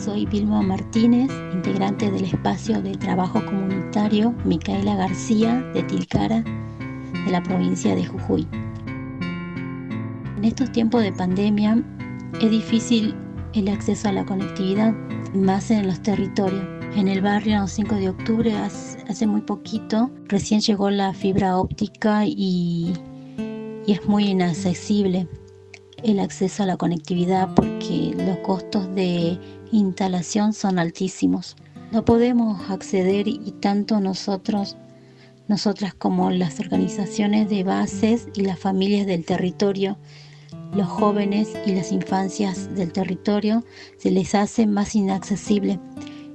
Soy Vilma Martínez, integrante del espacio de trabajo comunitario Micaela García de Tilcara, de la provincia de Jujuy. En estos tiempos de pandemia es difícil el acceso a la conectividad, más en los territorios. En el barrio 5 de octubre, hace muy poquito, recién llegó la fibra óptica y, y es muy inaccesible el acceso a la conectividad porque los costos de instalación son altísimos. No podemos acceder y tanto nosotros, nosotras como las organizaciones de bases y las familias del territorio, los jóvenes y las infancias del territorio, se les hace más inaccesible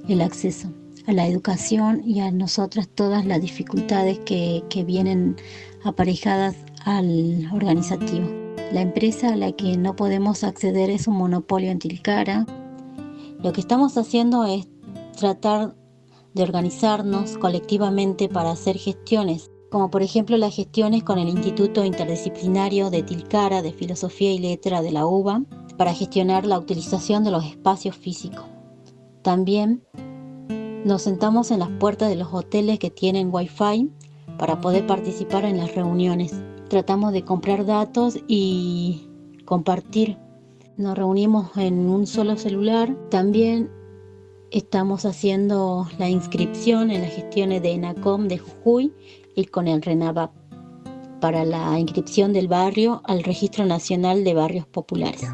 el acceso a la educación y a nosotras todas las dificultades que, que vienen aparejadas al organizativo. La empresa a la que no podemos acceder es un monopolio en Tilcara, lo que estamos haciendo es tratar de organizarnos colectivamente para hacer gestiones, como por ejemplo las gestiones con el Instituto Interdisciplinario de Tilcara de Filosofía y Letra de la UBA, para gestionar la utilización de los espacios físicos. También nos sentamos en las puertas de los hoteles que tienen Wi-Fi para poder participar en las reuniones. Tratamos de comprar datos y compartir nos reunimos en un solo celular. También estamos haciendo la inscripción en las gestiones de ENACOM de Jujuy y con el RENAVAP para la inscripción del barrio al Registro Nacional de Barrios Populares.